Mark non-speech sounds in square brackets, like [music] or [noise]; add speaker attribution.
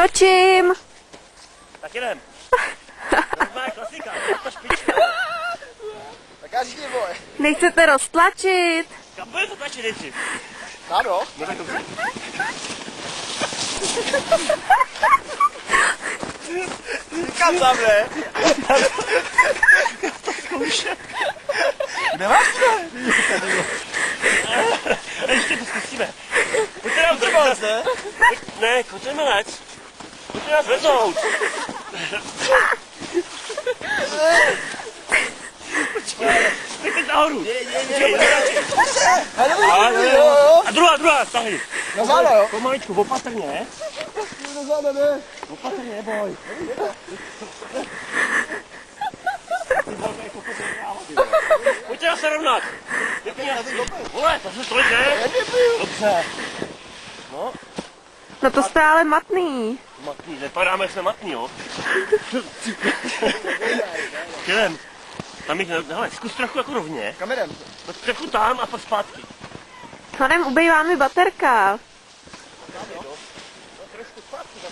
Speaker 1: Točím.
Speaker 2: Tak jedem. To je klasika, to špička.
Speaker 3: Tak já.
Speaker 1: Nechcete roztlačit?
Speaker 2: Kam bude to tlačit nejdřív?
Speaker 3: Ano.
Speaker 2: No tak dobře.
Speaker 3: Kam tam ne? Kde máš to?
Speaker 2: Ještě to zkusíme. Pojďte nám zrkat.
Speaker 3: ne?
Speaker 2: Ne. Pojďte nás veznout. Teď teď nahoru. A, druhá, druhá, stahy.
Speaker 3: Na záda, jo.
Speaker 2: Pomaličku, opatrně.
Speaker 3: Na záda, ne.
Speaker 2: Opatrně, neboj. Pojďte se rovnat. Vole, to se stojí, ne? Dobře. No
Speaker 1: to jste ale matný.
Speaker 2: Matný, nepadáme, jsme matný, jo? [laughs] Kylem, tam jich, hele, zkus trochu jako rovně.
Speaker 3: Kamerem.
Speaker 2: No trochu tam a pak zpátky.
Speaker 1: Kamerem ubejvá mi baterka. Tam, jo? No, trošku zpátky. No.